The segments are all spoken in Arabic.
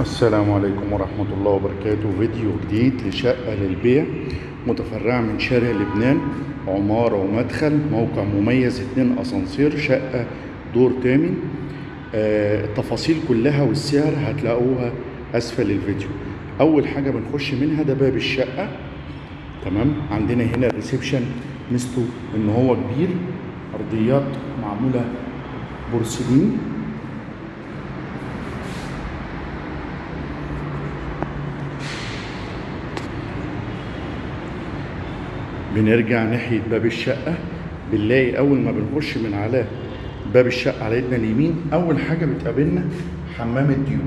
السلام عليكم ورحمة الله وبركاته. فيديو جديد لشقة للبيع متفرعة من شارع لبنان عمارة ومدخل موقع مميز اتنين أسانسير شقة دور تامن. آه، التفاصيل كلها والسعر هتلاقوها أسفل الفيديو. أول حاجة بنخش منها ده باب الشقة. تمام؟ عندنا هنا الريسبشن ميزته إن هو كبير أرضيات معمولة بورسلين. بنرجع ناحية باب الشقة بنلاقي أول ما بنخش من على باب الشقة على إيدنا اليمين أول حاجة بتقابلنا حمام الضيوف.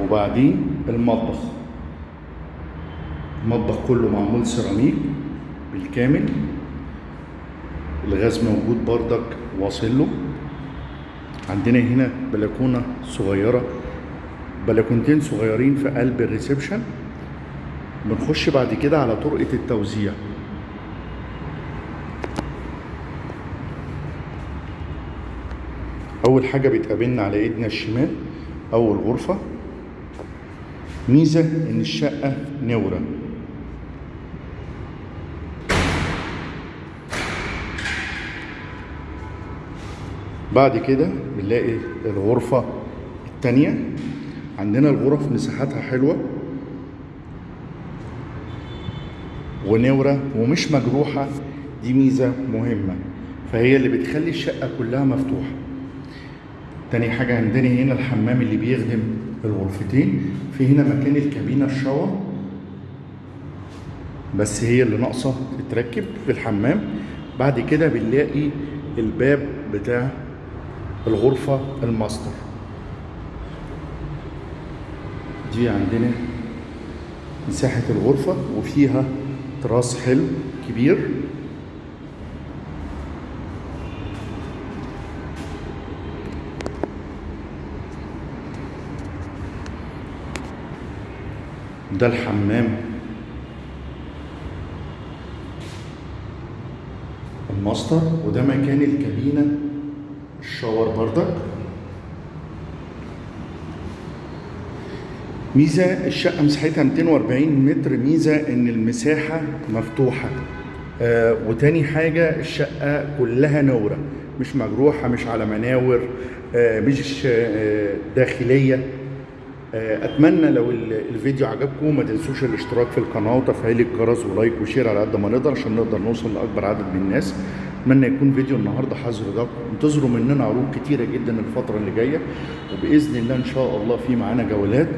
وبعدين المطبخ. المطبخ كله معمول سيراميك بالكامل. الغاز موجود بردك واصل له. عندنا هنا بلكونة صغيرة. بلكونتين صغيرين في قلب ال reception. بنخش بعد كده على طرقة التوزيع. أول حاجة بتقابلنا على إيدنا الشمال أول غرفة. ميزة إن الشقة نورة. بعد كده بنلاقي الغرفة التانية. عندنا الغرف مساحتها حلوة. ونورة ومش مجروحة دي ميزة مهمة. فهي اللي بتخلي الشقة كلها مفتوحة. تاني حاجة عندنا هنا الحمام اللي بيخدم الغرفتين. في هنا مكان الكابينة الشاور. بس هي اللي ناقصة تتركب في الحمام. بعد كده بنلاقي الباب بتاع الغرفة الماستر. دي عندنا مساحة الغرفة وفيها تراس حلو كبير. ده الحمام. الماستر وده مكان الكابينة. الشاور بردك ميزة الشقة مساحتها 240 متر ميزة إن المساحة مفتوحة. آه وتاني حاجة الشقة كلها نورة مش مجروحة مش على مناور آه مش آه داخلية. آه أتمنى لو ال- الفيديو عجبكم ما تنسوش الاشتراك في القناة وتفعيل الجرس و like و share على قد ما نقدر عشان نقدر نوصل لأكبر عدد من الناس. أتمنى يكون فيديو النهاردة حاز رضاكم انتظروا مننا عروض كتيرة جدا الفترة اللي جاية وبإذن الله إن شاء الله في معانا جولات.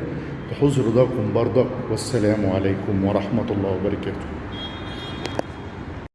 تحوز رضاكم برضك والسلام عليكم ورحمة الله وبركاته.